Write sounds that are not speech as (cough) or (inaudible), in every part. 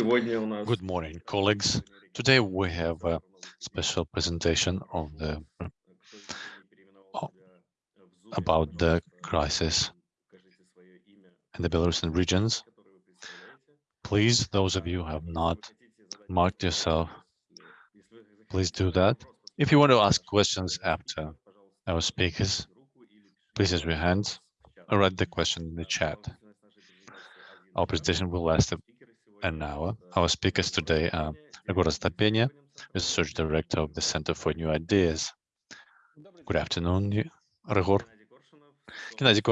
Good morning, colleagues. Today we have a special presentation the about the crisis in the Belarusian regions. Please, those of you who have not marked yourself, please do that. If you want to ask questions after our speakers, please raise your hands or write the question in the chat. Our presentation will last an hour. Our speakers today are Ryhor Astapenia, Research Director of the Center for New Ideas. Good afternoon, Ryhor. Gennady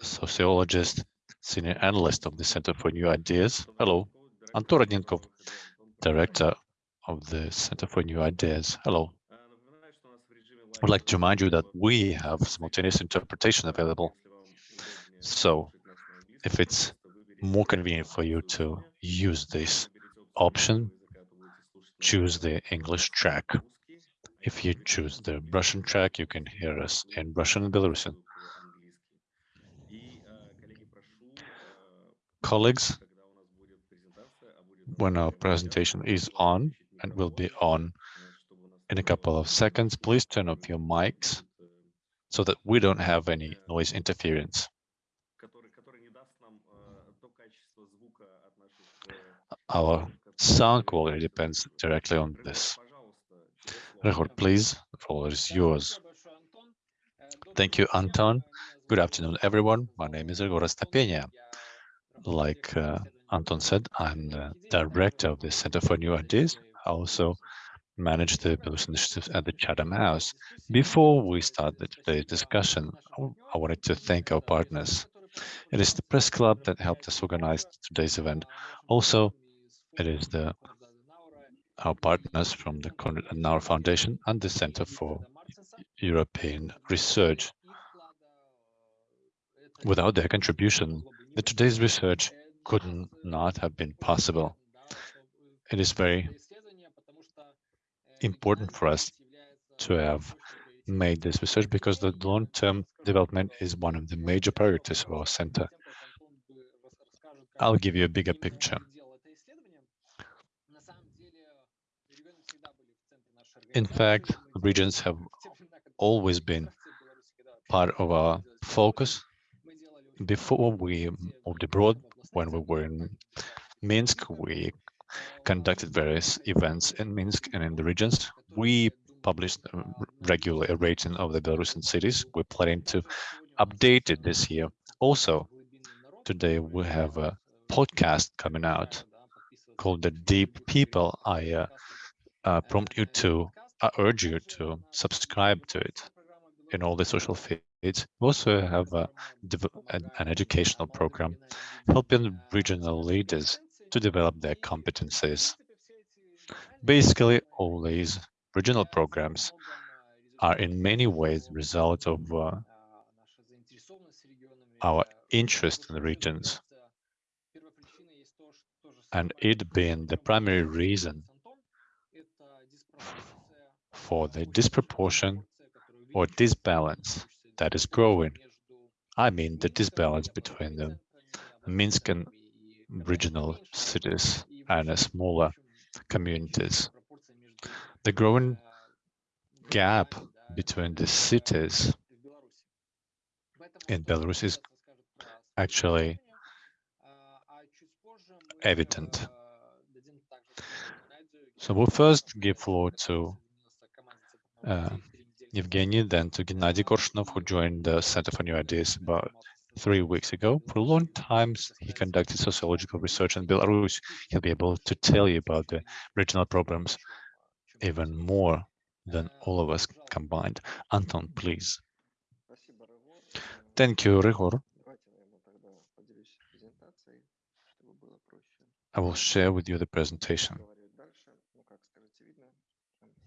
sociologist, senior analyst of the Center for New Ideas. Hello. Anton Rodninkov, Director of the Center for New Ideas. Hello. I'd like to remind you that we have simultaneous interpretation available. So if it's more convenient for you to use this option, choose the English track. If you choose the Russian track, you can hear us in Russian and Belarusian. Colleagues, when our presentation is on and will be on in a couple of seconds, please turn off your mics so that we don't have any noise interference. Our sound quality depends directly on this. Ryhor, please, the floor is yours. Thank you, Anton. Good afternoon, everyone. My name is Ryhor Astapenia. Like uh, Anton said, I'm the director of the Center for New Ideas. I also manage the Belarusian initiatives at the Chatham House. Before we start the, today's discussion, I wanted to thank our partners. It is the press club that helped us organize today's event. Also, it is the our partners from the Konrad Foundation and the Center for European Research. Without their contribution, the today's research could not have been possible. It is very important for us to have made this research because the long-term development is one of the major priorities of our center. I'll give you a bigger picture. In fact, regions have always been part of our focus. Before we moved abroad, when we were in Minsk, we conducted various events in Minsk and in the regions. We published regularly a rating of the Belarusian cities. We're planning to update it this year. Also, today we have a podcast coming out called The Deep People. I uh, uh, prompt you to I urge you to subscribe to it in all the social feeds. We also have a, an educational program helping regional leaders to develop their competencies. Basically, all these regional programs are in many ways the result of uh, our interest in the regions and it being the primary reason for the disproportion or disbalance that is growing. I mean the disbalance between the Minsk and regional cities and the smaller communities. The growing gap between the cities in Belarus is actually evident. So we'll first give floor to uh, Evgeny, then to Gennady Korshunov, who joined the Center for New Ideas about three weeks ago. For a long time, he conducted sociological research in Belarus. He'll be able to tell you about the regional problems even more than all of us combined. Anton, please. Thank you, Ryhor. I will share with you the presentation.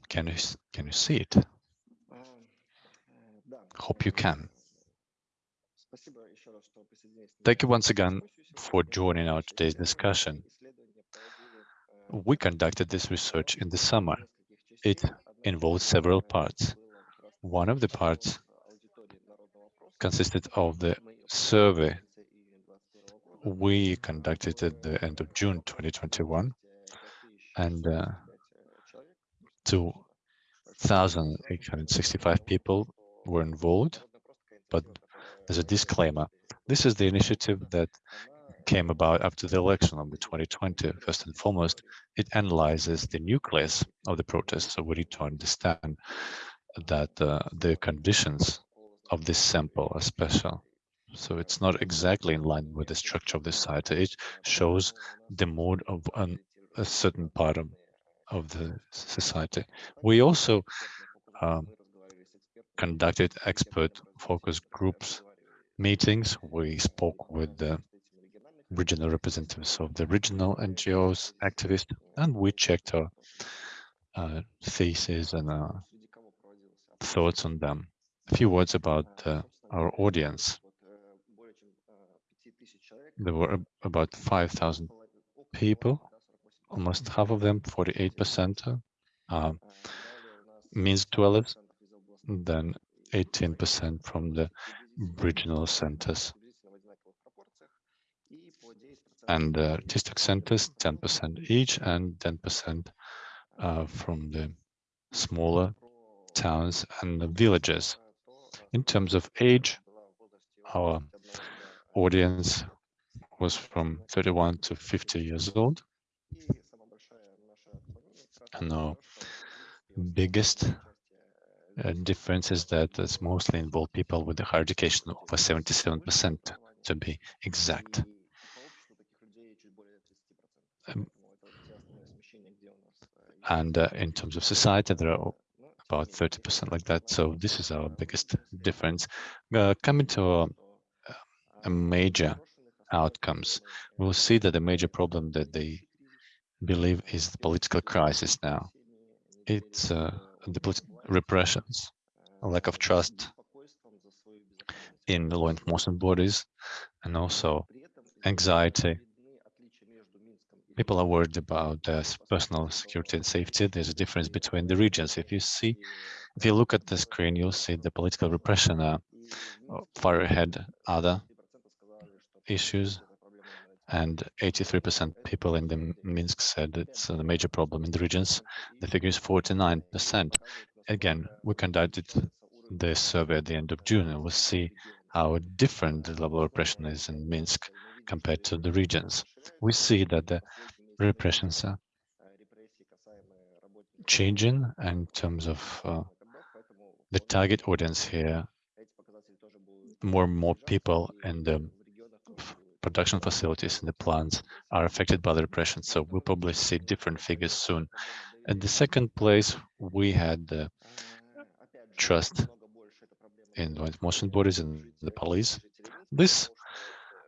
Can you can you see it? Hope you can. Thank you once again for joining our today's discussion. We conducted this research in the summer. It involved several parts. One of the parts consisted of the survey we conducted at the end of June 2021, and uh, 2,865 people were involved, but there's a disclaimer. This is the initiative that came about after the election of the 2020. First and foremost, it analyzes the nucleus of the protest, so we need to understand that uh, the conditions of this sample are special. So it's not exactly in line with the structure of the site. It shows the mood of an, a certain part of, of the society. We also um, conducted expert focus groups meetings. We spoke with the regional representatives of the regional NGOs, activists, and we checked our uh, theses and uh, thoughts on them. A few words about uh, our audience. There were about 5,000 people, almost half of them, 48%, uh, Minsk dwellers, then 18% from the regional centers. And uh, district centers, 10% each, and 10% uh, from the smaller towns and the villages. In terms of age, our audience was from 31 to 50 years old. And our biggest uh, difference is that it's mostly involved people with a higher education, over 77% to be exact. Um, and uh, in terms of society, there are about 30% like that. So this is our biggest difference. Uh, coming to a, a major outcomes, we'll see that the major problem that they believe is the political crisis now. It's uh, the repressions, lack of trust in the law enforcement bodies, and also anxiety. People are worried about their personal security and safety. There's a difference between the regions. If you see, if you look at the screen, you'll see the political repression are far ahead other issues and 83% people in the Minsk said it's a major problem in the regions. The figure is 49%. Again, we conducted this survey at the end of June and we'll see how different the level of repression is in Minsk compared to the regions. We see that the repressions are changing in terms of uh, the target audience here. More and more people in the production facilities and the plants are affected by the repression. So we'll probably see different figures soon. At the second place, we had the trust in law enforcement bodies and the police. This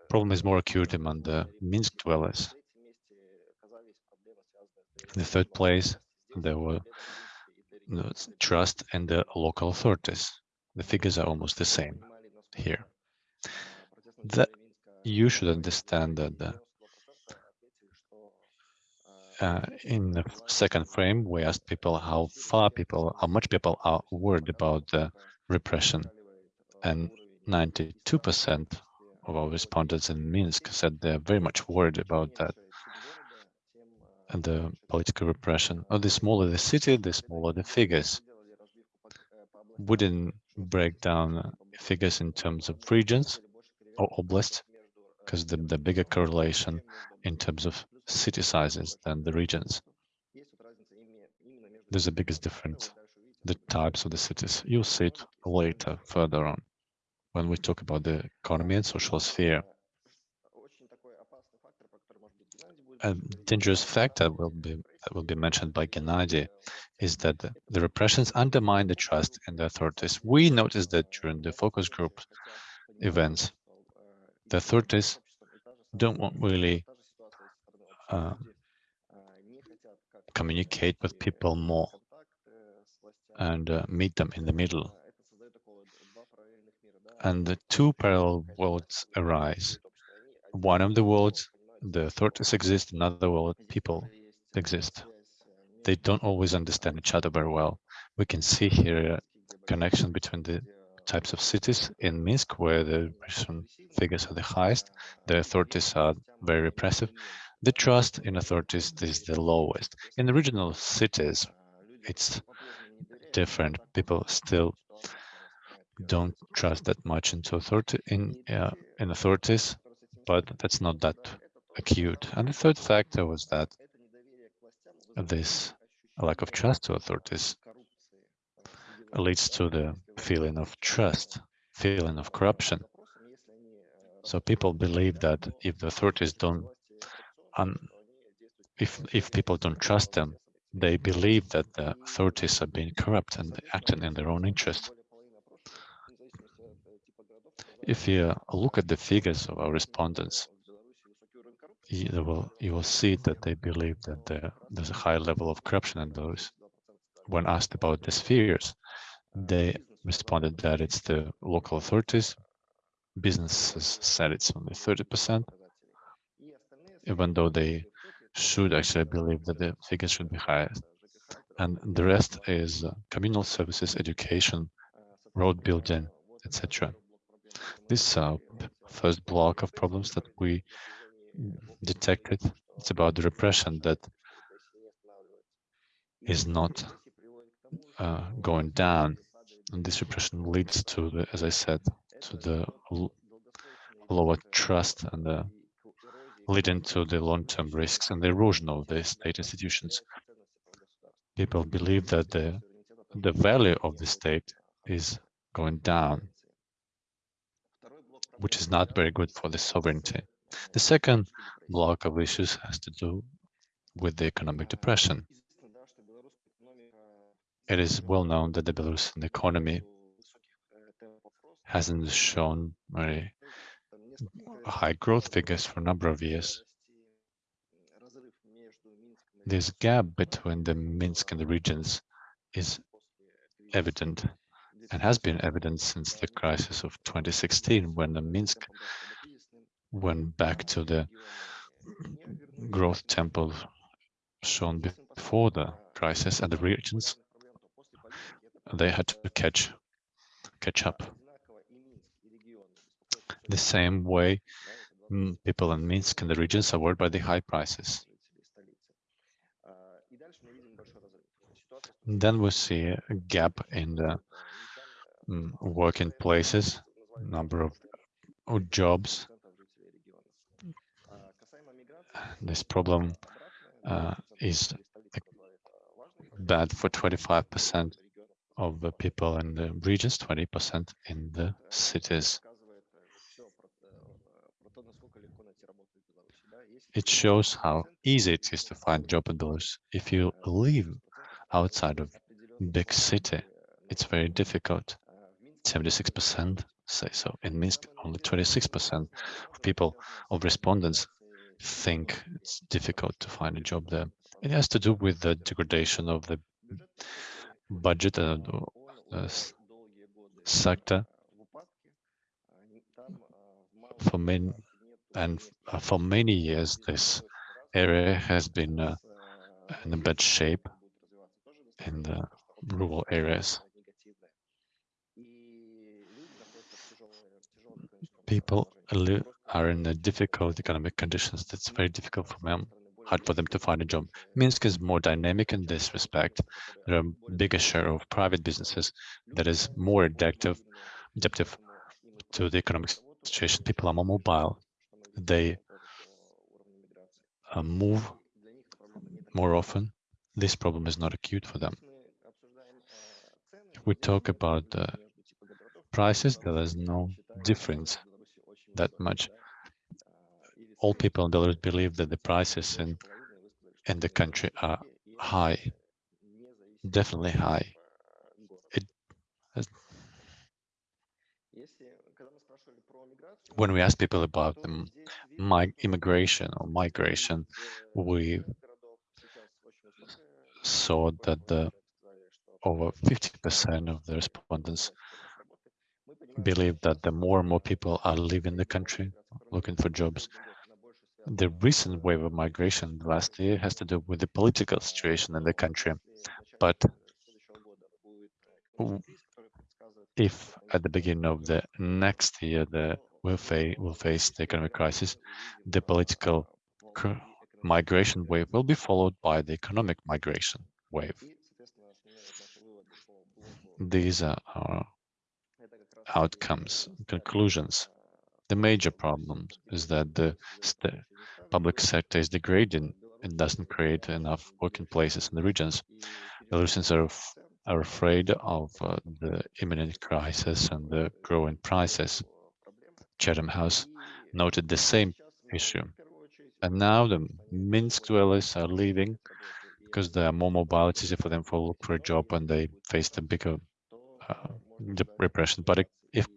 problem is more acute among the Minsk dwellers. In the third place, there were trust in the local authorities. The figures are almost the same here. That you should understand that uh, in the second frame, we asked people how far people, how much people are worried about the repression. And 92% of our respondents in Minsk said they're very much worried about that and the political repression. Oh, the smaller the city, the smaller the figures. We didn't break down figures in terms of regions or oblasts, because the, the bigger correlation in terms of city sizes than the regions. There's a biggest difference, the types of the cities. You'll see it later, further on, when we talk about the economy and social sphere. A dangerous factor will be that will be mentioned by Gennady is that the, the repressions undermine the trust in the authorities. We noticed that during the focus group events, the authorities don't want really uh, communicate with people more and uh, meet them in the middle. And the two parallel worlds arise. One of the worlds, the authorities exist, another world, people exist. They don't always understand each other very well. We can see here a connection between the types of cities. In Minsk, where the repression figures are the highest, the authorities are very repressive. The trust in authorities is the lowest. In the regional cities, it's different. People still don't trust that much into authority in uh, in authorities, but that's not that acute. And the third factor was that this lack of trust to authorities leads to the feeling of trust, feeling of corruption. So people believe that if the authorities don't, um, if if people don't trust them, they believe that the authorities are being corrupt and acting in their own interest. If you look at the figures of our respondents, you will you will see that they believe that there, there's a high level of corruption in those. When asked about these fears, they (laughs) responded that it's the local authorities. Businesses said it's only 30%, even though they should actually believe that the figures should be higher. And the rest is uh, communal services, education, road building, etc. This is uh, first block of problems that we detected. It's about the repression that is not uh, going down. And this repression leads to the, as I said, to the lower trust and the leading to the long-term risks and the erosion of the state institutions. People believe that the the value of the state is going down, which is not very good for the sovereignty. The second block of issues has to do with the economic depression. It is well known that the Belarusian economy hasn't shown very high growth figures for a number of years. This gap between the Minsk and the regions is evident and has been evident since the crisis of 2016 when the Minsk went back to the growth tempo shown before the crisis and the regions they had to catch catch up the same way mm, people in Minsk and the regions are worried by the high prices. then we see a gap in the um, working places, number of, of jobs. This problem uh, is bad for 25% of the people in the regions, 20% in the cities. It shows how easy it is to find job in Belarus. If you live outside of big city, it's very difficult. 76% say so. In Minsk, only 26% of people, of respondents, think it's difficult to find a job there. It has to do with the degradation of the budget and uh, sector for many and uh, for many years, this area has been uh, in a bad shape in the rural areas. People are in difficult economic conditions. That's very difficult for them, hard for them to find a job. Minsk is more dynamic in this respect. There are bigger share of private businesses that is more adaptive, adaptive to the economic situation. People are more mobile they uh, move more often, this problem is not acute for them. We talk about uh, prices, there is no difference that much. All people in Belarus believe that the prices in, in the country are high, definitely high. It when we ask people about the my immigration or migration, we saw that the over 50% of the respondents believe that the more and more people are leaving the country looking for jobs. The recent wave of migration last year has to do with the political situation in the country, but if at the beginning of the next year the will face will face the economic crisis, the political migration wave will be followed by the economic migration wave. These are our outcomes, conclusions. The major problem is that the public sector is degrading and doesn't create enough working places in the regions. Belarusians are, are afraid of uh, the imminent crisis and the growing prices. Chatham House noted the same issue. And now the Minsk dwellers are leaving because there are more mobile, it's easier for them to look for a job and they face the bigger uh, the repression. But if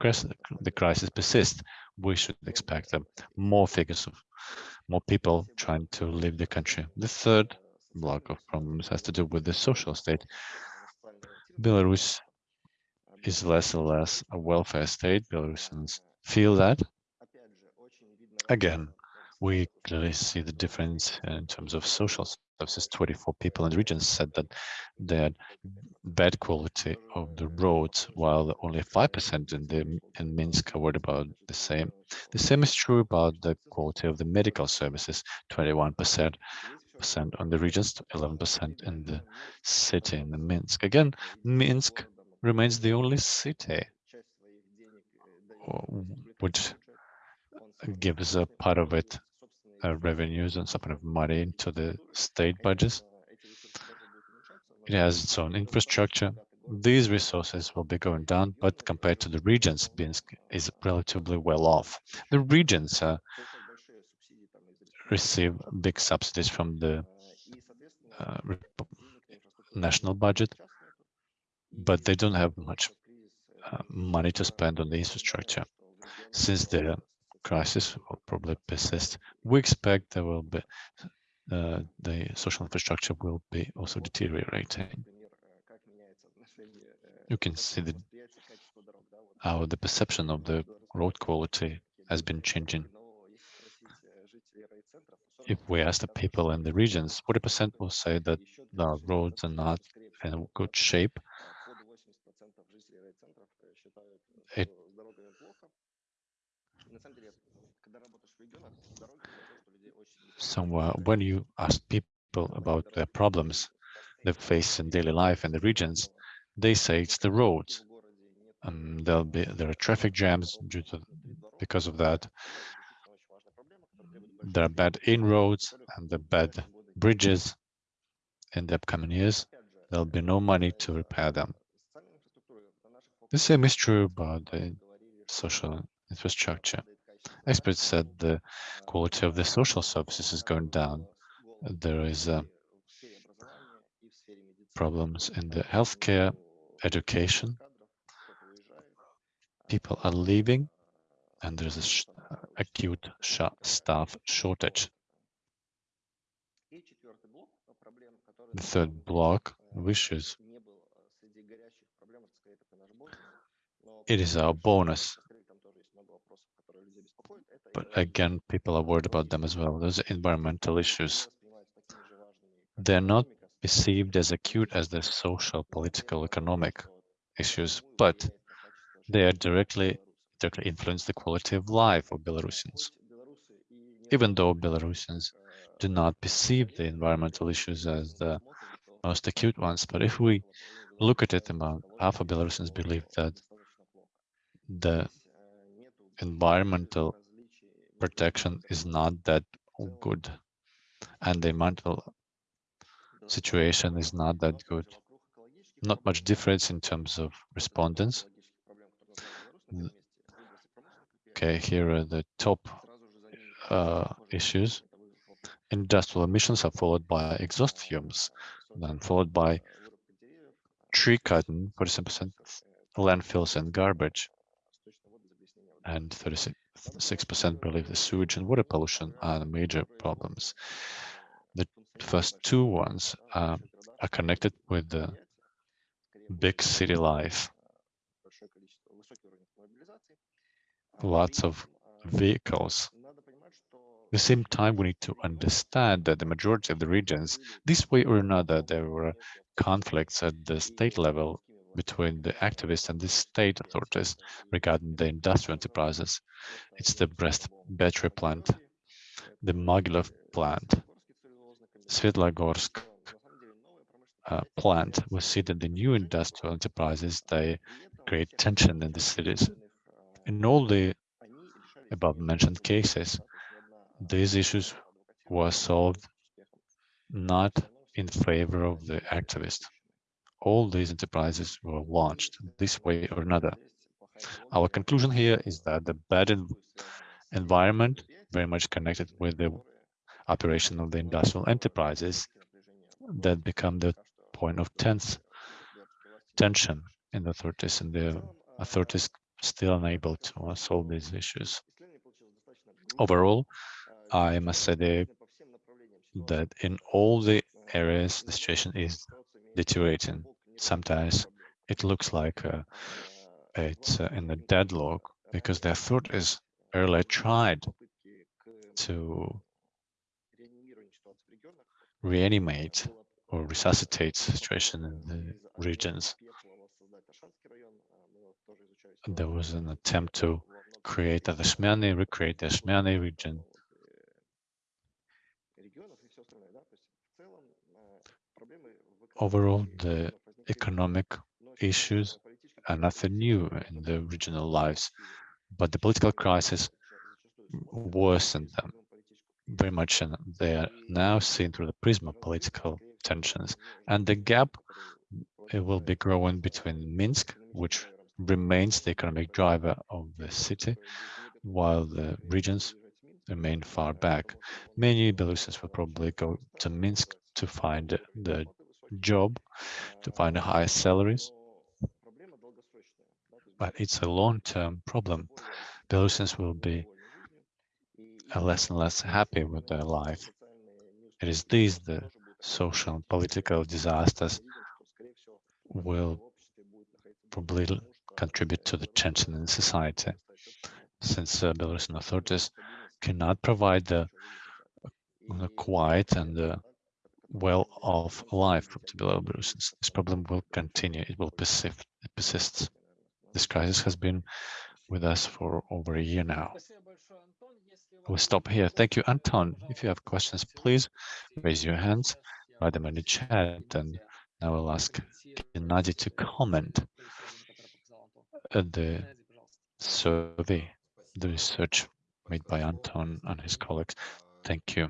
the crisis persists, we should expect um, more figures of more people trying to leave the country. The third block of problems has to do with the social state. Belarus is less and less a welfare state. Belarusians feel that. Again, we clearly see the difference uh, in terms of social services. 24 people in the region said that had bad quality of the roads, while only 5% in the in Minsk are worried about the same. The same is true about the quality of the medical services, 21% on the regions, 11% in the city in the Minsk. Again, Minsk remains the only city uh, which gives a part of it uh, revenues and some kind of money into the state budgets. It has its own infrastructure. These resources will be going down, but compared to the regions, Minsk is relatively well off. The regions uh, receive big subsidies from the uh, national budget, but they don't have much uh, money to spend on the infrastructure. Since the crisis will probably persist. We expect there will be uh, the social infrastructure will be also deteriorating. You can see the, how the perception of the road quality has been changing. If we ask the people in the regions, 40% will say that the roads are not in good shape. It somewhere when you ask people about their problems they face in daily life in the regions, they say it's the roads. Um, there'll be there are traffic jams due to because of that. There are bad inroads and the bad bridges in the upcoming years. There'll be no money to repair them. The same is true about the social infrastructure. Experts said the quality of the social services is going down. There is uh, problems in the healthcare, education. People are leaving, and there's a sh acute sh staff shortage. The third block wishes it is our bonus but again, people are worried about them as well. Those environmental issues. They're not perceived as acute as the social, political, economic issues, but they are directly directly influence the quality of life of Belarusians. Even though Belarusians do not perceive the environmental issues as the most acute ones, but if we look at it, about half of Belarusians believe that the environmental protection is not that good and the mental situation is not that good. Not much difference in terms of respondents. Okay, here are the top uh, issues. Industrial emissions are followed by exhaust fumes, then followed by tree cutting, 47% landfills and garbage, and 36 6% believe the sewage and water pollution are the major problems. The first two ones uh, are connected with the big city life. Lots of vehicles. At the same time, we need to understand that the majority of the regions, this way or another, there were conflicts at the state level between the activists and the state authorities regarding the industrial enterprises. It's the Brest battery plant, the Mogilev plant, Svetlogorsk uh, plant. We see that the new industrial enterprises, they create tension in the cities. In all the above mentioned cases, these issues were solved not in favor of the activists. All these enterprises were launched this way or another. Our conclusion here is that the bad environment, very much connected with the operation of the industrial enterprises, that become the point of tense tension in the authorities, and the authorities still unable to uh, solve these issues. Overall, I must say that in all the areas, the situation is deteriorating. Sometimes it looks like uh, it's uh, in a deadlock because the authorities earlier tried to reanimate or resuscitate situation in the regions. There was an attempt to create a Veshmyany, recreate the Veshmyany region. Overall, the economic issues are nothing new in the regional lives, but the political crisis worsened them very much and they are now seen through the prism of political tensions. And the gap it will be growing between Minsk which remains the economic driver of the city while the regions remain far back. Many Belarusians will probably go to Minsk to find the job to find higher salaries but it's a long-term problem Belarusians will be less and less happy with their life. It is these the social and political disasters will probably contribute to the tension in society, since uh, Belarusian authorities cannot provide the, the quiet and the well-off life to Belarusians. This problem will continue. It will persist. It persists. This crisis has been with us for over a year now. We'll stop here. Thank you, Anton. If you have questions, please raise your hands, write them in the chat, and now I'll ask Gennady to comment the survey, the research made by Anton and his colleagues. Thank you.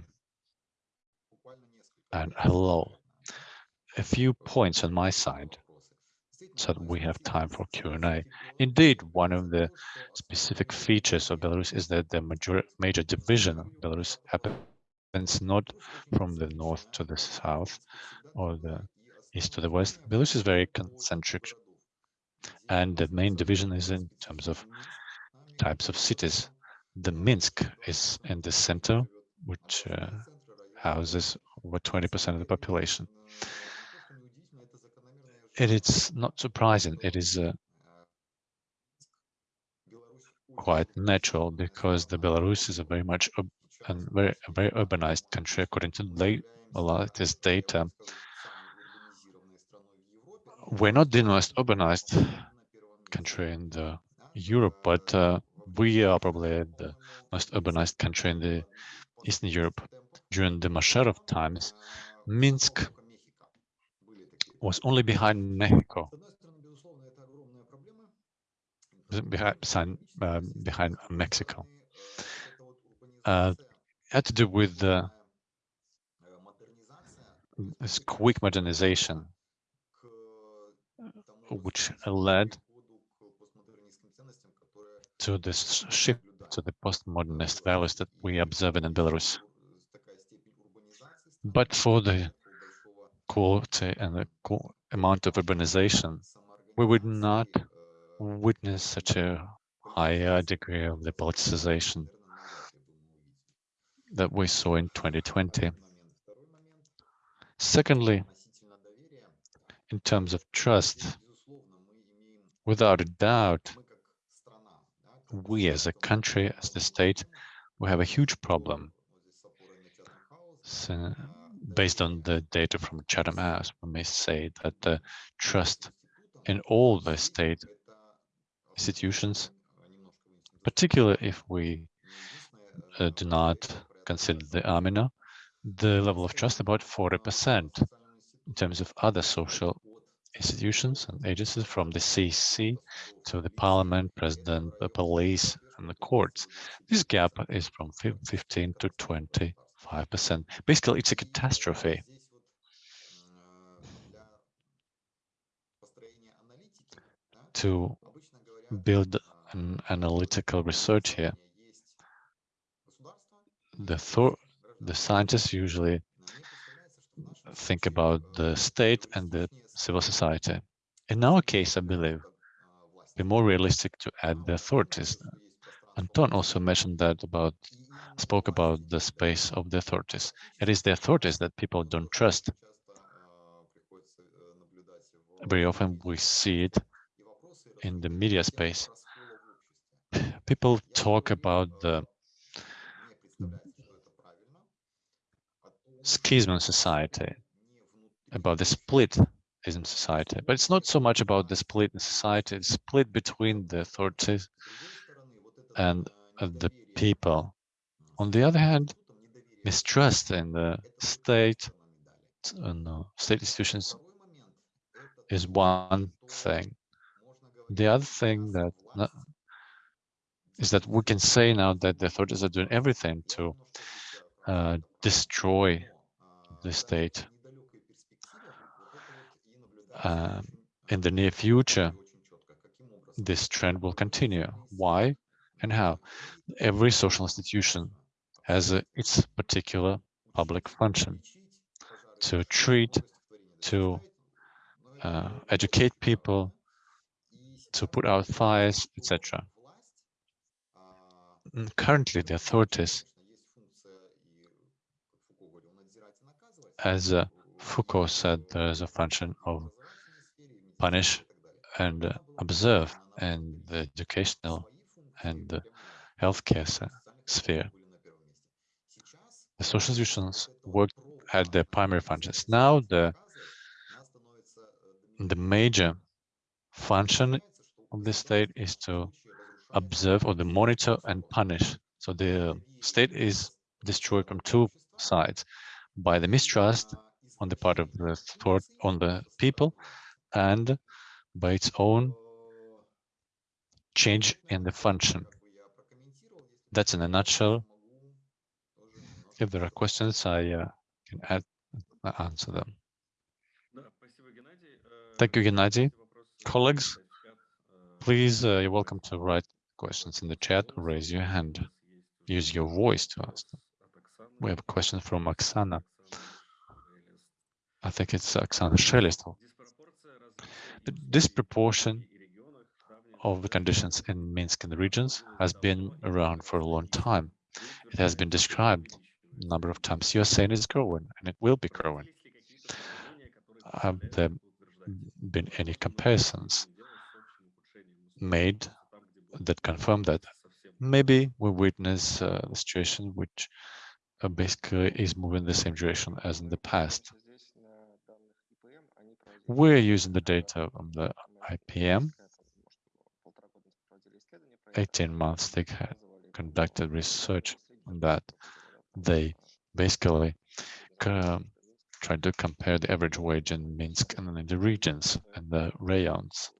And hello. A few points on my side so that we have time for Q&A. Indeed, one of the specific features of Belarus is that the major, major division of Belarus happens not from the north to the south or the east to the west. Belarus is very concentric, and the main division is in terms of types of cities. The Minsk is in the center, which uh, houses over 20% of the population it is not surprising. It is uh, quite natural because the Belarus is a very much a very a very urbanized country according to the latest data. We're not the most urbanized country in the Europe, but uh, we are probably the most urbanized country in the Eastern Europe. During the Masharov times, Minsk was only behind Mexico, behind, uh, behind Mexico. Uh, had to do with the this quick modernization, which led to this shift to the postmodernist values that we observe in Belarus. But for the quality and the amount of urbanization, we would not witness such a high degree of the politicization that we saw in 2020. Secondly, in terms of trust, without a doubt, we as a country, as the state, we have a huge problem. So, based on the data from Chatham House, we may say that the trust in all the state institutions, particularly if we uh, do not consider the Amina, the level of trust about 40% in terms of other social institutions and agencies from the CC to the parliament, president, the police, and the courts. This gap is from 15 to 25%. Basically, it's a catastrophe. To build an analytical research here, the, the scientists usually think about the state and the civil society. In our case, I believe, be more realistic to add the authorities. Anton also mentioned that about, spoke about the space of the authorities. It is the authorities that people don't trust. Very often we see it in the media space. People talk about the schism in society, about the split in society. But it's not so much about the split in society, it's split between the authorities and the people. On the other hand, mistrust in the state and uh, state institutions is one thing. The other thing that is that we can say now that the authorities are doing everything to uh, destroy the state. Um, in the near future, this trend will continue. Why and how? Every social institution has a, its particular public function to treat, to uh, educate people, to put out fires, etc. Currently, the authorities as uh, Foucault said, there is a function of punish and uh, observe in the educational and the healthcare sphere. The social institutions work at their primary functions. Now the the major function of the state is to observe or to monitor and punish. So the state is destroyed from two sides by the mistrust on the part of the on the people and by its own change in the function. That's in a nutshell. If there are questions, I uh, can add, uh, answer them. Thank you, Gennady. Colleagues, please, uh, you're welcome to write questions in the chat raise your hand. Use your voice to ask them. We have a question from Oksana. I think it's Oksana Shelistov. The disproportion of the conditions in Minsk and the regions has been around for a long time. It has been described a number of times. You are saying it's growing, and it will be growing. Have there been any comparisons made that confirm that? Maybe we witness uh, the situation which uh, basically is moving the same direction as in the past. We're using the data from the IPM. 18 months they had conducted research that. They basically um, tried to compare the average wage in Minsk and in the regions and the rayons,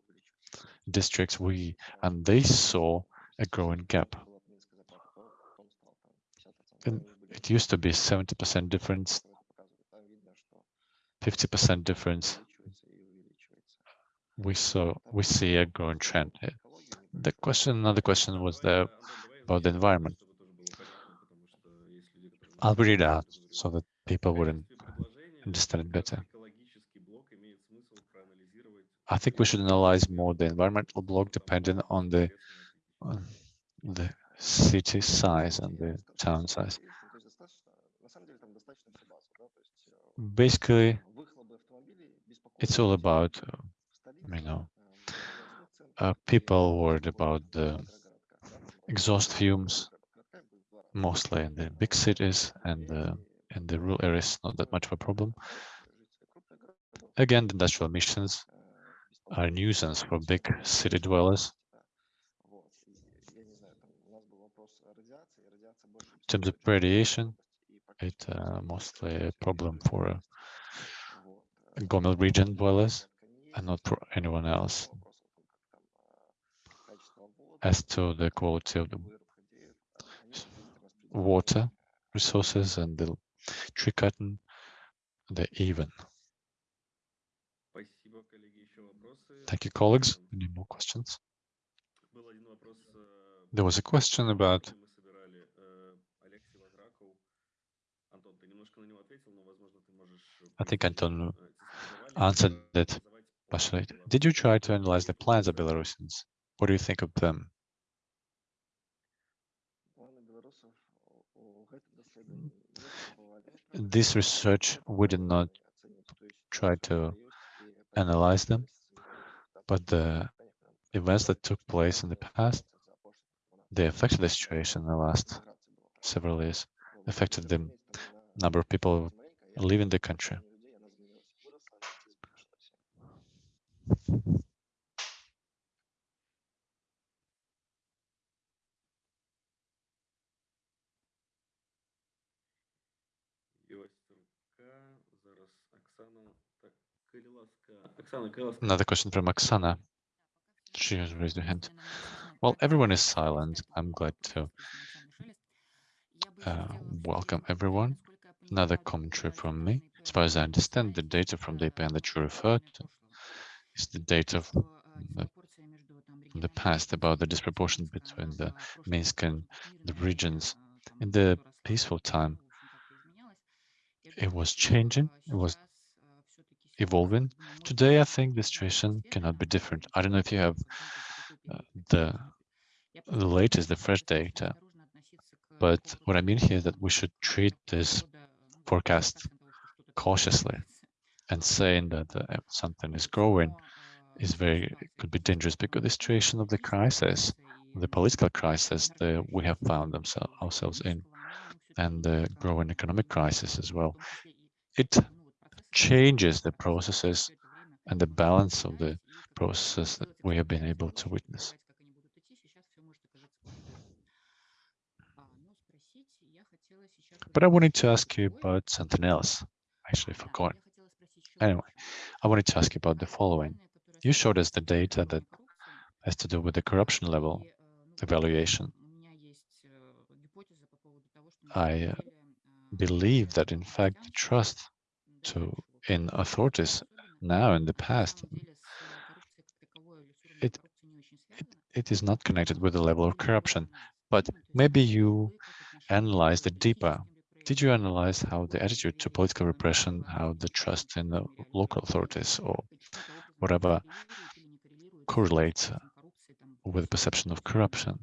districts we, and they saw a growing gap. And it used to be 70% difference, 50% difference. We saw we see a growing trend. The question, another question was there about the environment. I'll read it out so that people wouldn't understand it better. I think we should analyze more the environmental block depending on the on the city size and the town size. basically it's all about you know. Uh, people worried about the exhaust fumes mostly in the big cities and uh, in the rural areas not that much of a problem. Again the industrial emissions are nuisance for big city dwellers. In terms of radiation, it's uh, mostly a problem for uh, Gomel region dwellers and not for anyone else. As to the quality of the water resources and the tree cutting, they're even. Thank you, colleagues. Any more questions? There was a question about I think Anton answered it Did you try to analyze the plans of Belarusians? What do you think of them? This research, we did not try to analyze them, but the events that took place in the past, they affected the situation in the last several years, affected the number of people leaving the country. Another question from Oksana. She has raised her hand. Well, everyone is silent. I'm glad to uh, welcome everyone. Another commentary from me. As far as I understand, the data from the IPN that you referred to is the data from the, the past about the disproportion between the Minsk and the regions. In the peaceful time, it was changing, it was evolving. Today, I think the situation cannot be different. I don't know if you have uh, the, the latest, the fresh data, but what I mean here is that we should treat this forecast cautiously and saying that uh, something is growing is very could be dangerous because the situation of the crisis, the political crisis that we have found ourselves in, and the growing economic crisis as well, it changes the processes and the balance of the processes that we have been able to witness. But I wanted to ask you about something else. Actually, forgot. Anyway, I wanted to ask you about the following. You showed us the data that has to do with the corruption level evaluation. I uh, believe that, in fact, the trust to in authorities now in the past, it, it, it is not connected with the level of corruption. But maybe you analyzed it deeper. Did you analyze how the attitude to political repression, how the trust in the local authorities or whatever correlates with the perception of corruption?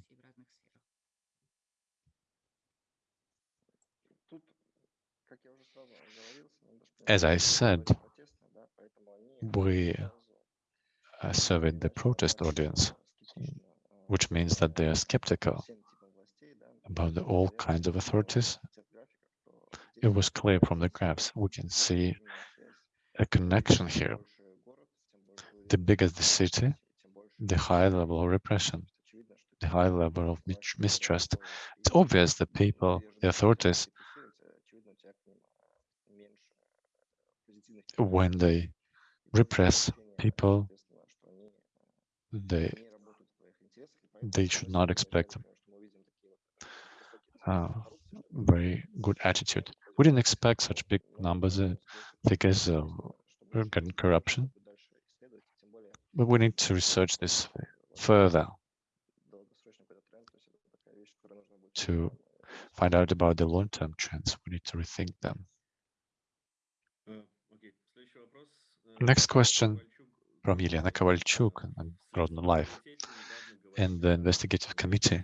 As I said, we uh, surveyed the protest audience, which means that they are skeptical about the, all kinds of authorities. It was clear from the graphs. We can see a connection here. The bigger the city, the higher level of repression, the high level of mistrust. It's obvious that people, the authorities, when they repress people, they they should not expect a very good attitude. We didn't expect such big numbers, uh, figures um, of corruption, but we need to research this further to find out about the long-term trends. We need to rethink them. Next question from Yelena Kovalchuk and Grodno Life. In the investigative committee,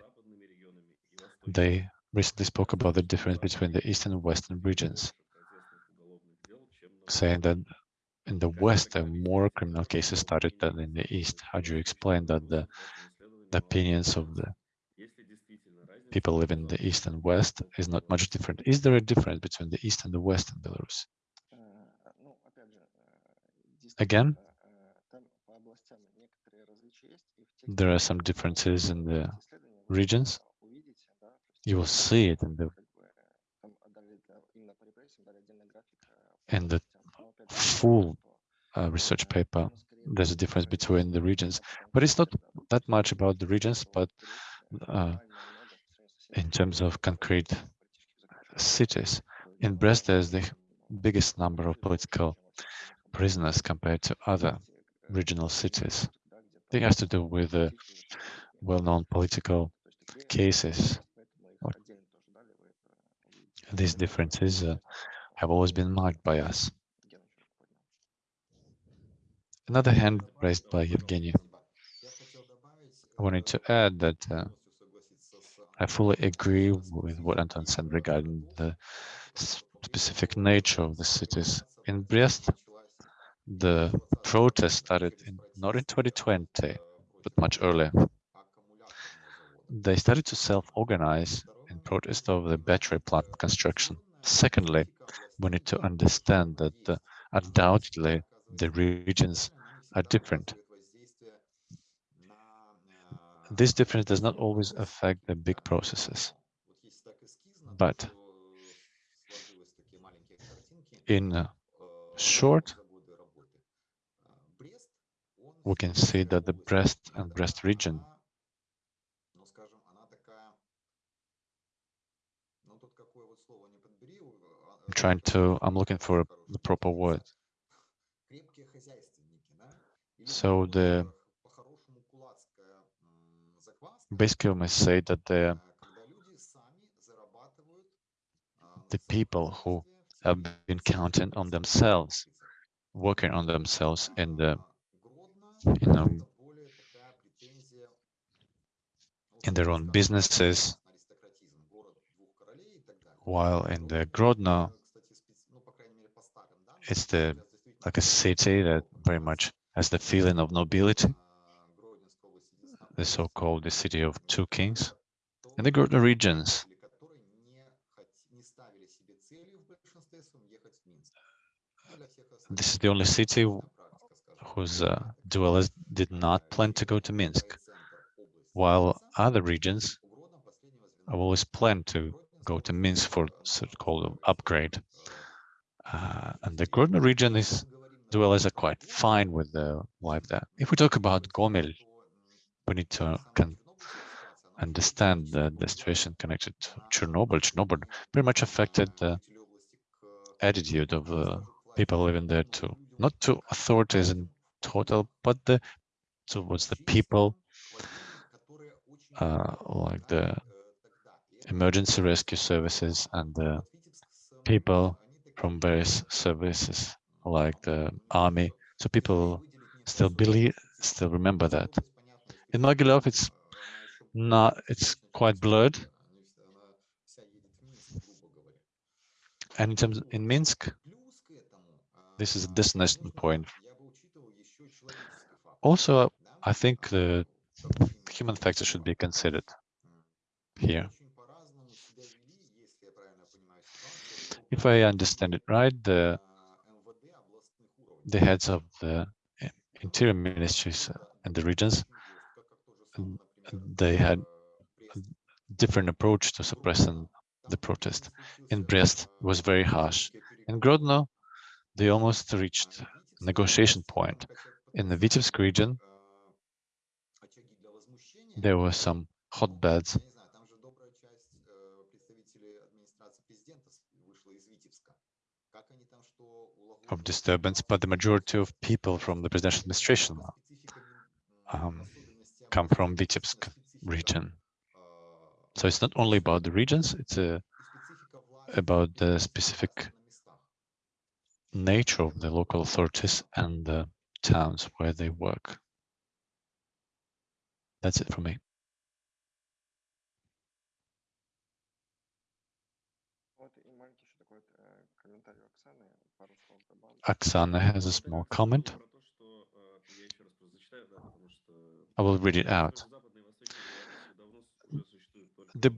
they recently spoke about the difference between the eastern and western regions, saying that in the west more criminal cases started than in the east. How do you explain that the, the opinions of the people living in the east and west is not much different? Is there a difference between the east and the west in Belarus? Again, there are some differences in the regions. You will see it in the in the full uh, research paper. There's a difference between the regions, but it's not that much about the regions, but uh, in terms of concrete cities. In Brest, there's the biggest number of political prisoners compared to other regional cities. It has to do with the well-known political cases. These differences uh, have always been marked by us. Another hand raised by Evgeny. I wanted to add that uh, I fully agree with what Anton said regarding the specific nature of the cities. In Brest, the protest started in, not in 2020, but much earlier. They started to self-organize in protest of the battery plant construction. Secondly, we need to understand that uh, undoubtedly the regions are different. This difference does not always affect the big processes, but in uh, short, we can see that the Brest and Brest region I'm trying to, I'm looking for the proper word. So the basically we must say that the the people who have been counting on themselves, working on themselves in the in their own businesses, while in the Grodno, it's the like a city that very much has the feeling of nobility, the so-called the city of two kings. and the Grodno regions, this is the only city whose uh, dwellers did not plan to go to Minsk, while other regions have always planned to go to Minsk for so-called upgrade. Uh, and the Grodno region is dwellers are quite fine with the life there. If we talk about Gomel, we need to can understand the, the situation connected to Chernobyl. Chernobyl very much affected the attitude of uh, people living there too, not to authorities in total, but the towards the people, uh, like the emergency rescue services and the people from various services like the army. So people still believe, still remember that. In Mogilev, it's not, it's quite blurred. And in terms in Minsk, this is a destination point. Also, I think the human factor should be considered here. If I understand it right, the the heads of the eh, interior ministries and the regions, they had different approach to suppressing the protest. In Brest, was very harsh. In Grodno, they almost reached negotiation point. In the Vitebsk region, there were some hotbeds of disturbance, but the majority of people from the presidential administration um, come from Vitebsk region. So it's not only about the regions, it's uh, about the specific nature of the local authorities and the towns where they work. That's it for me. Oksana has a small comment. I will read it out. The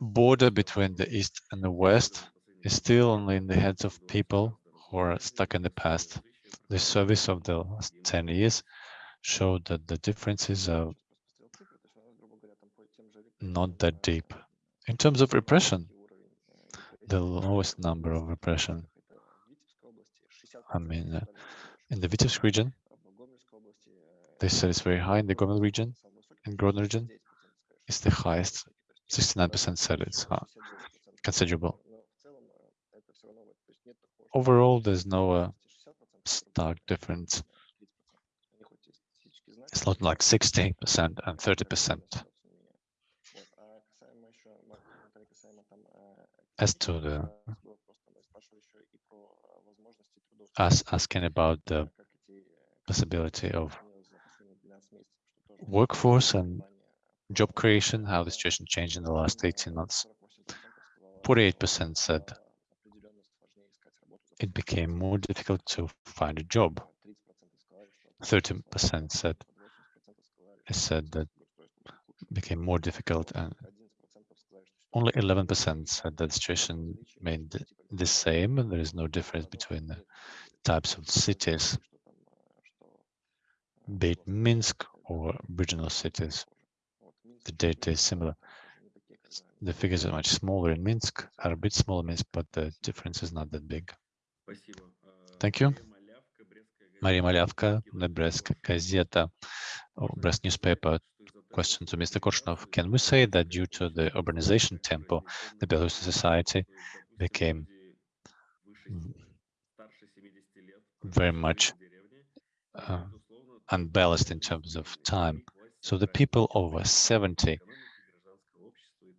border between the East and the West is still only in the heads of people who are stuck in the past. The service of the last 10 years showed that the differences are not that deep. In terms of repression, the lowest number of repression, I mean, uh, in the Vitebsk region, they said it's very high in the Gomel region, in Grodno region, it's the highest. 69% said it's uh, considerable. Overall, there's no uh, stark difference. It's not like 60% and 30%. As to the us asking about the possibility of workforce and job creation, how the situation changed in the last 18 months. 48% said it became more difficult to find a job. 30% said it said that it became more difficult and only 11% said that the situation remained the same there is no difference between the types of cities, be it Minsk or regional cities. The data is similar. The figures are much smaller in Minsk, are a bit smaller in Minsk, but the difference is not that big. Thank you. Maria Malyavka, Brestskaya Gazeta, or Brest newspaper. Question to Mr. Korshunov. Can we say that due to the urbanization tempo, the Belarusian society became very much uh, unbalanced in terms of time. So the people over 70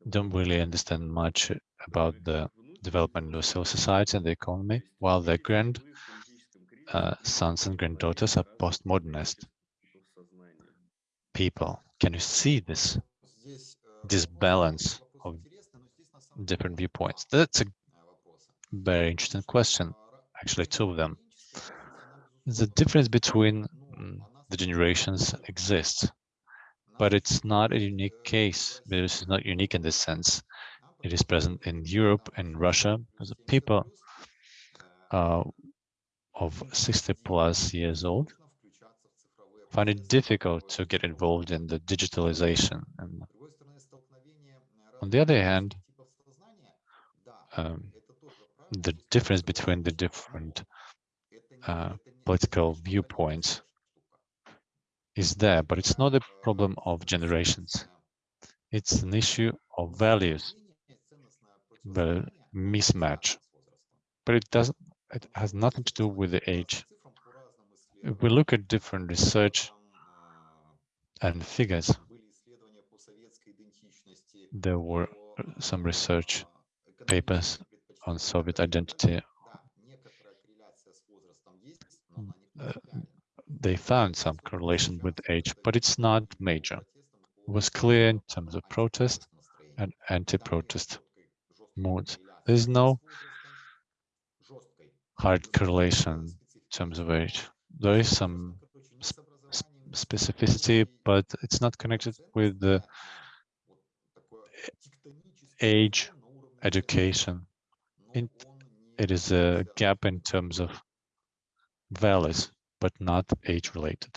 don't really understand much about the development of civil society and the economy, while their grand uh, sons and granddaughters are postmodernist people. Can you see this this balance of different viewpoints? That's a very interesting question. Actually, two of them. The difference between mm, the generations exists, but it's not a unique case. This is not unique in this sense. It is present in Europe and Russia The people uh, of 60 plus years old find it difficult to get involved in the digitalization. And on the other hand, um, the difference between the different uh, political viewpoints is there, but it's not a problem of generations. It's an issue of values, the mismatch. But it doesn't. It has nothing to do with the age. If we look at different research and figures, there were some research papers on Soviet identity. Uh, they found some correlation with age, but it's not major. It was clear in terms of protest and anti-protest moods. There's no hard correlation in terms of age. There is some sp specificity, but it's not connected with the age, education. it is a gap in terms of values but not age related.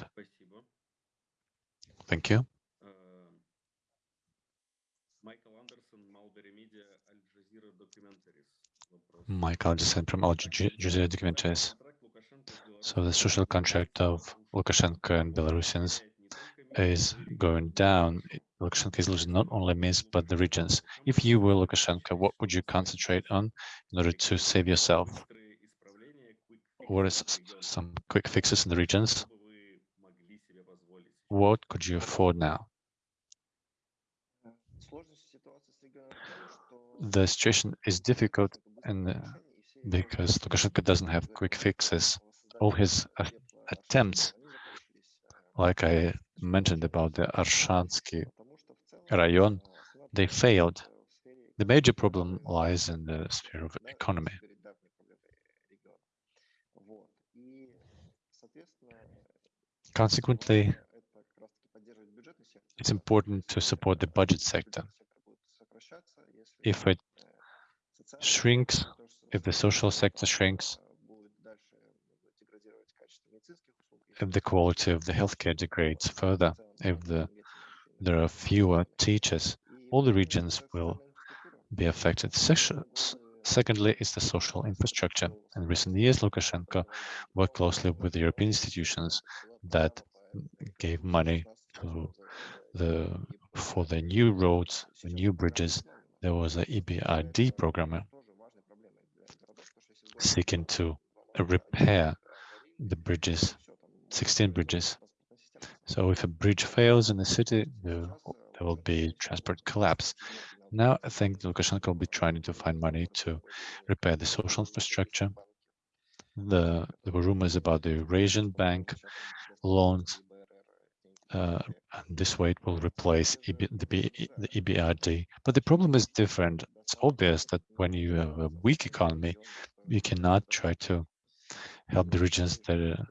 Thank you. Michael Anderson from Al Jazeera Documentaries. So the social contract of Lukashenko and Belarusians is going down. Lukashenko is losing not only Minsk, but the regions. If you were Lukashenko, what would you concentrate on in order to save yourself? what is some quick fixes in the regions? What could you afford now? The situation is difficult and uh, because Lukashenko doesn't have quick fixes. All his attempts, like I mentioned about the Arshansky rayon, they failed. The major problem lies in the sphere of economy. Consequently, it's important to support the budget sector. If it shrinks, if the social sector shrinks, if the quality of the healthcare degrades further, if the, there are fewer teachers, all the regions will be affected. Secondly, is the social infrastructure. In recent years, Lukashenko worked closely with the European institutions that gave money to the for the new roads, the new bridges. There was a EBRD program uh, seeking to repair the bridges, 16 bridges. So if a bridge fails in the city, there, will be transport collapse. Now I think Lukashenko will be trying to find money to repair the social infrastructure. The, there were rumors about the Eurasian Bank loans. Uh, and this way it will replace EB, the, the EBRD. But the problem is different. It's obvious that when you have a weak economy, you cannot try to help the regions that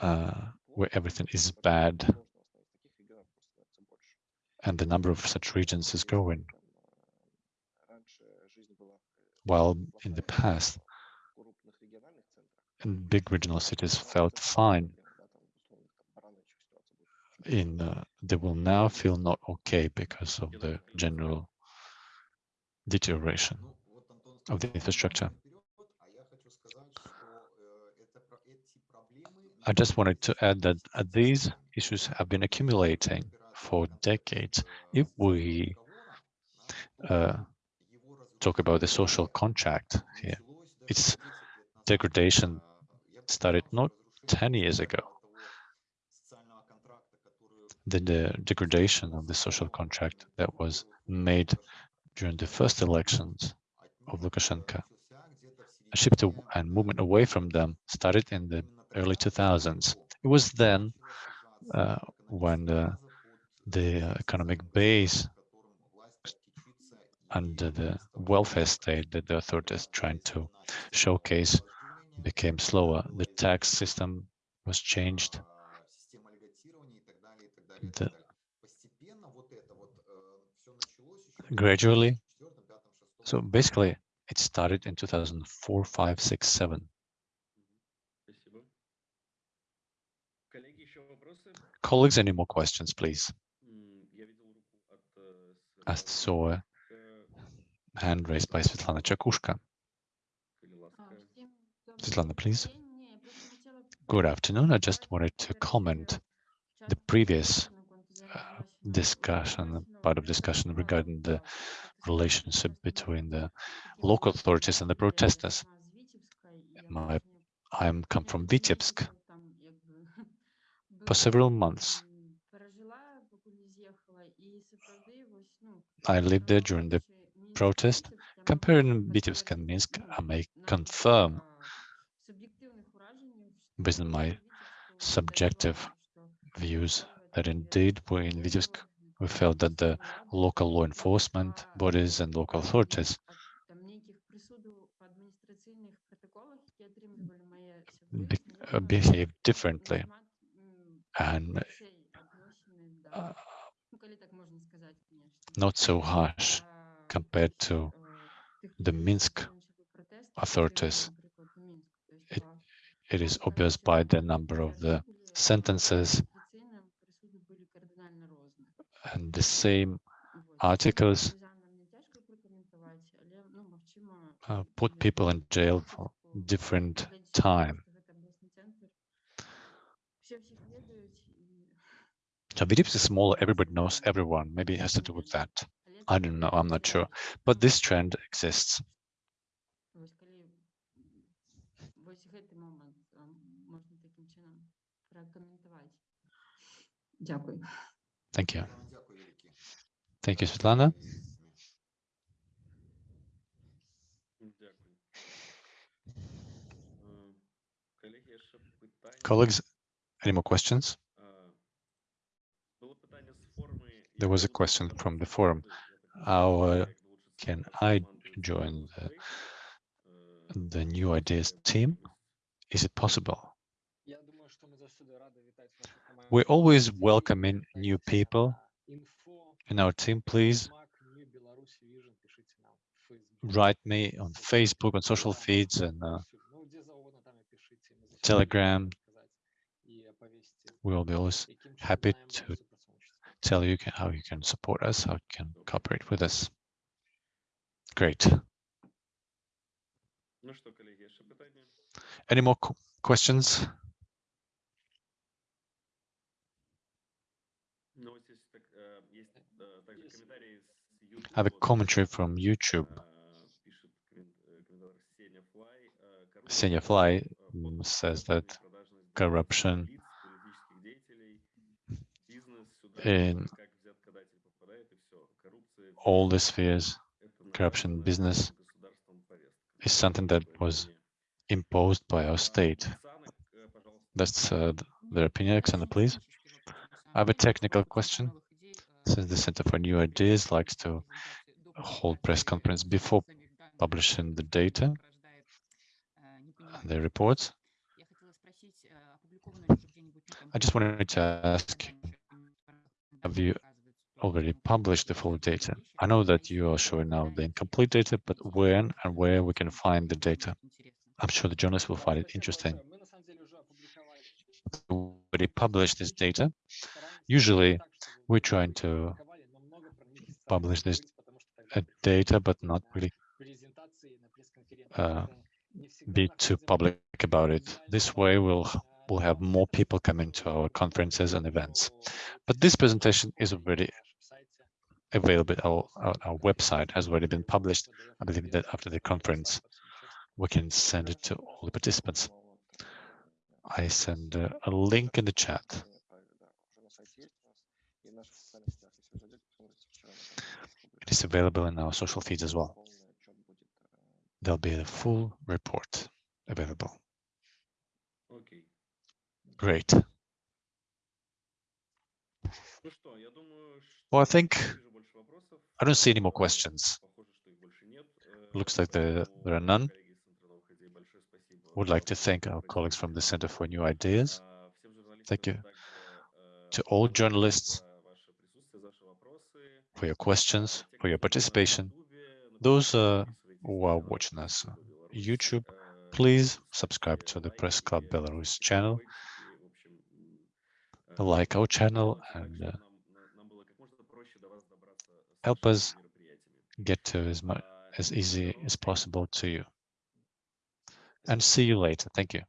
uh, where everything is bad and the number of such regions is growing. While in the past, big regional cities felt fine, in uh, they will now feel not okay because of the general deterioration of the infrastructure. I just wanted to add that uh, these issues have been accumulating for decades. If we uh, talk about the social contract here, its degradation started not 10 years ago. The, the degradation of the social contract that was made during the first elections of Lukashenko, a shift and movement away from them started in the early 2000s. It was then uh, when the, the economic base and the welfare state that the authorities trying to showcase became slower. The tax system was changed. The, gradually. So basically, it started in 2004, 5, 6, 7. Colleagues, any more questions, please? I saw a hand raised by Svetlana Chakushka. Svetlana, please. Good afternoon. I just wanted to comment the previous uh, discussion, part of discussion regarding the relationship between the local authorities and the protesters. My, I come from Vitebsk, for several months. I lived there during the protest. Comparing Vitebsk and Minsk, I may confirm, based on my subjective views, that indeed we in Vitebsk, we felt that the local law enforcement bodies and local authorities be, uh, behave differently and uh, not so harsh compared to the Minsk authorities. It, it is obvious by the number of the sentences and the same articles uh, put people in jail for different time. Vitebsk is small, everybody knows everyone. Maybe it has to do with that. I don't know, I'm not sure. But this trend exists. Thank you. Thank you, Svetlana. Colleagues, any more questions? There was a question from the forum. How uh, can I join the, the new ideas team? Is it possible? We're always welcoming new people in our team. Please write me on Facebook, on social feeds, and uh, Telegram. We will be always happy to tell you can, how you can support us, how you can cooperate with us. Great. Any more questions? I have a commentary from YouTube. Senior Fly says that corruption in all the spheres, corruption business is something that was imposed by our state. That's uh, their opinion, Alexander, please. I have a technical question. Since the Center for New Ideas likes to hold press conference before publishing the data, the reports, I just wanted to ask have you already published the full data? I know that you are showing now the incomplete data, but when and where we can find the data? I'm sure the journalists will find it interesting. We already published this data. Usually, we're trying to publish this uh, data, but not really uh, be too public about it. This way, we'll we'll have more people coming to our conferences and events. But this presentation is already available. Our, our, website has already been published. I believe that after the conference, we can send it to all the participants. I send uh, a link in the chat. It is available in our social feeds as well. There'll be a full report available. Great. Well, I think I don't see any more questions. Looks like there, there are none. Would like to thank our colleagues from the Center for New Ideas. Thank you to all journalists for your questions, for your participation. Those uh, who are watching us on YouTube, please subscribe to the Press Club Belarus channel like our channel and uh, help us get to as much as easy as possible to you. And see you later. Thank you.